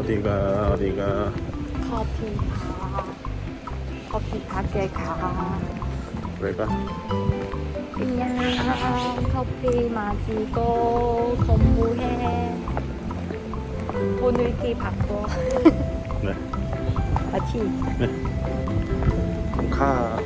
어디가 어디가 커피 가. 커피 가게 가. 왜 가? 그냥 커피 마시고 공부해. 오늘 티 바꿔. 네. 같이. 그럼 가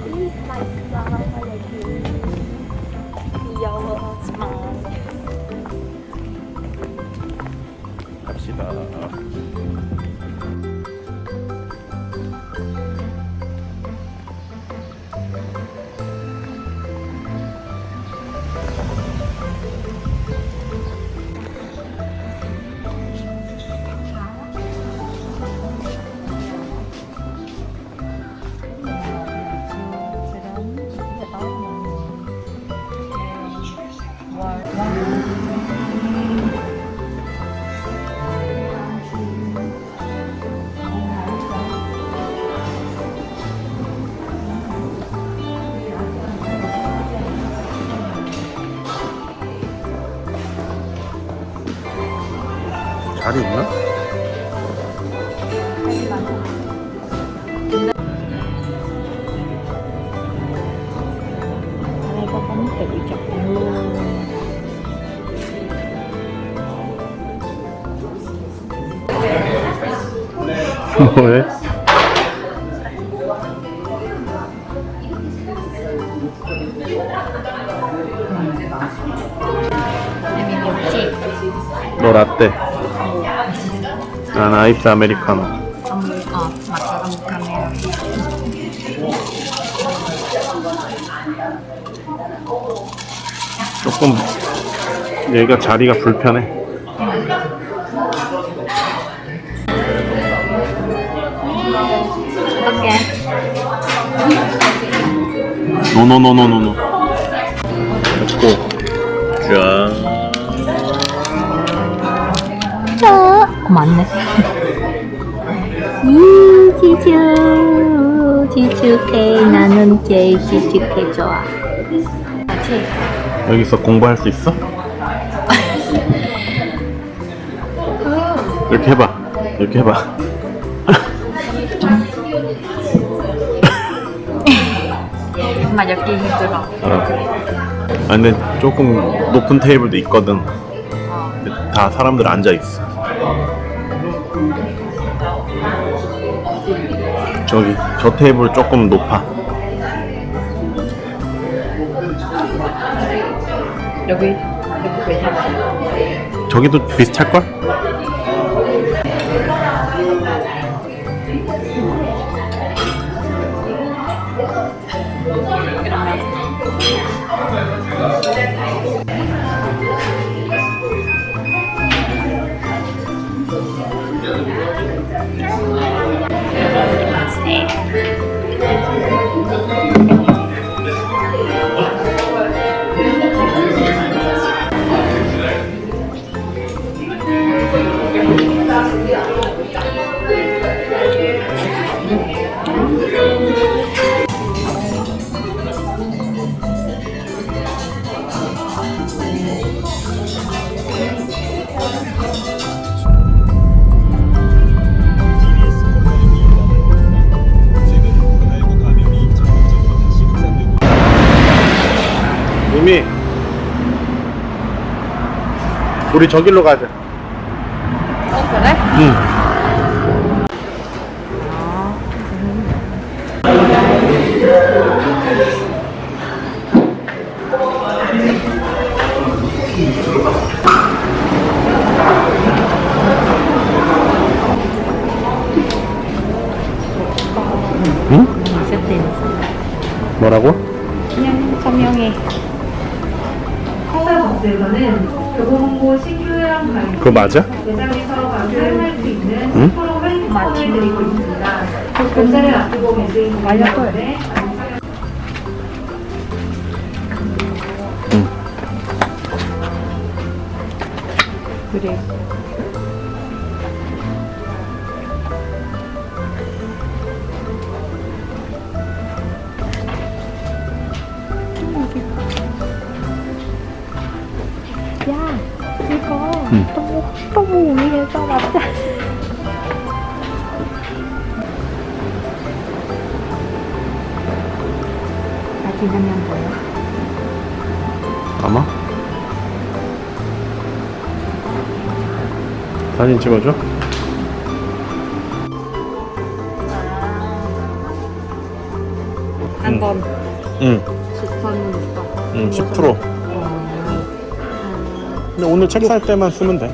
자리 있나? 왜? 너 라떼 난 아이스 아메리카노 cho trong camera. 조금 여기가 자리가 불편해 어떡해. 노노노노노노 됐고 짠 어, 맞네. 이 지주 지주해 나는 제일 지주해 좋아. 여기서 공부할 수 있어? 이렇게 해봐 이렇게 해봐 mà 여기 힘들어. 어. 아 근데 조금 높은 테이블도 있거든 근데 다 사람들 앉아 있어 저기 저 테이블 조금 높아 여기 여기 괜찮아. 저기도 비슷할걸? 우리 저길로 가자 어 그래? 응. 뭐라고? 그냥 서명해. 행사버스에서는 교보문고 신규형 가이드 그거 맞아? 매장에서 사용할 수 있는 응? 프로 할인권을 드리고 있습니다. 결제를 앞두고 계신 응 그래. 야 이거 응. 너무 너무 위에서 맞아 아직 하면 뭐야? 아마? 사진 찍어줘? 한 번. 응. 응. 10%. 10%. 근데 오늘 책 살 때만 쓰면 돼.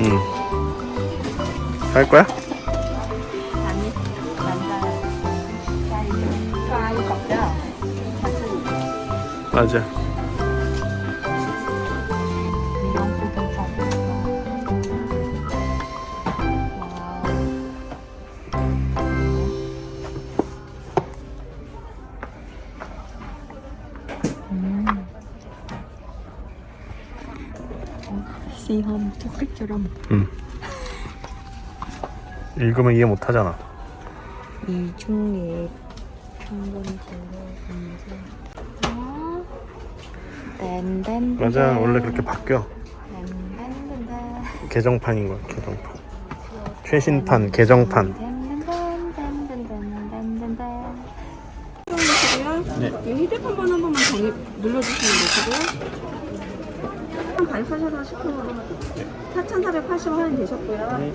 응. 살 거야? 맞아. 시험 토끼처럼 응. 읽으면 이해 못 하잖아. 이 중에 문제 아 맞아, 원래 그렇게 바뀌어. 개정판인 거야, 개정판. 최신판, 개정판. 네. 이 휴대폰 번호 한 번만 정립 눌러주시면 되시고요. 4,880원 시크로 4,480원 할인 되셨고요. 네.